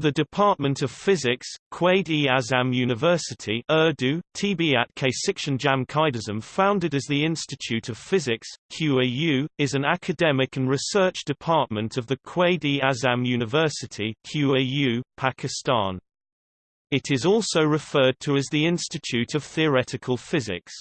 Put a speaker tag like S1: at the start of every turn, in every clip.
S1: The Department of Physics, Quaid-e-Azam University Urdu, Tbiat K Jam Qaidazam founded as the Institute of Physics, QAU, is an academic and research department of the Quaid-e-Azam University QAU, Pakistan. It is also referred to as the Institute of Theoretical Physics.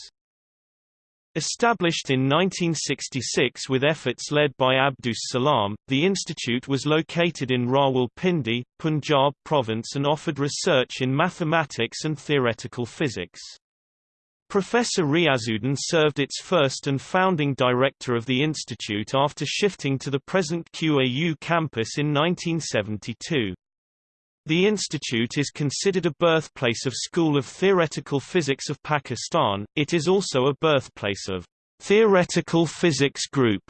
S1: Established in 1966 with efforts led by Abdus Salam, the institute was located in Rawalpindi, Punjab province and offered research in mathematics and theoretical physics. Professor Riazuddin served its first and founding director of the institute after shifting to the present QAU campus in 1972. The institute is considered a birthplace of School of Theoretical Physics of Pakistan, it is also a birthplace of Theoretical Physics Group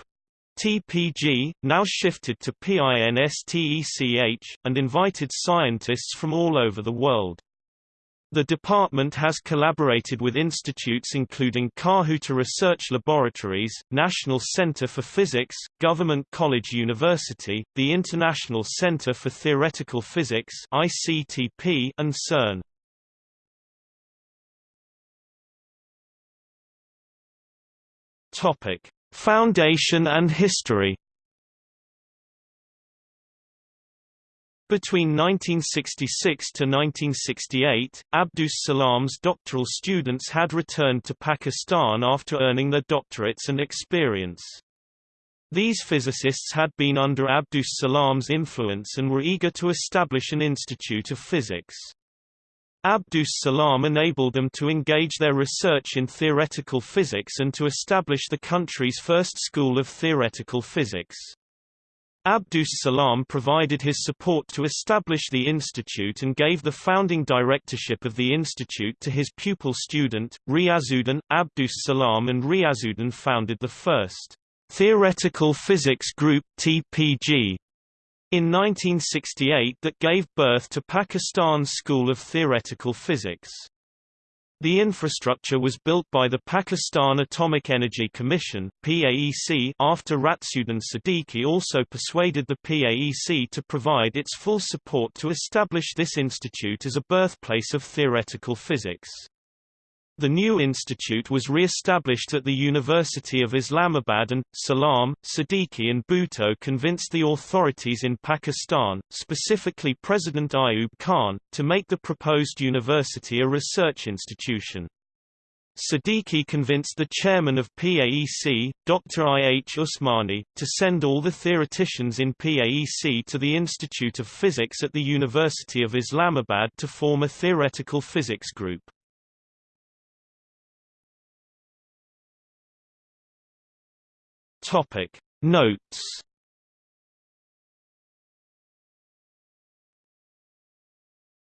S1: TPG, now shifted to PINSTECH, and invited scientists from all over the world. The department has collaborated with institutes including Kahuta Research Laboratories, National Center for Physics, Government College University, the International Center for Theoretical Physics ICTP, and CERN. Topic: Foundation and history Between 1966 to 1968, Abdus Salam's doctoral students had returned to Pakistan after earning their doctorates and experience. These physicists had been under Abdus Salam's influence and were eager to establish an institute of physics. Abdus Salam enabled them to engage their research in theoretical physics and to establish the country's first school of theoretical physics. Abdus Salam provided his support to establish the institute and gave the founding directorship of the institute to his pupil student, Riazuddin. Abdus Salam and Riazuddin founded the first Theoretical Physics Group TPG in 1968 that gave birth to Pakistan's School of Theoretical Physics. The infrastructure was built by the Pakistan Atomic Energy Commission PAEC after Raziuddin Siddiqui also persuaded the PAEC to provide its full support to establish this institute as a birthplace of theoretical physics. The new institute was re-established at the University of Islamabad and, Salam, Siddiqui and Bhutto convinced the authorities in Pakistan, specifically President Ayub Khan, to make the proposed university a research institution. Siddiqui convinced the chairman of PAEC, Dr. I. H. Usmani, to send all the theoreticians in PAEC to the Institute of Physics at the University of Islamabad to form a theoretical physics group.
S2: Topic. Notes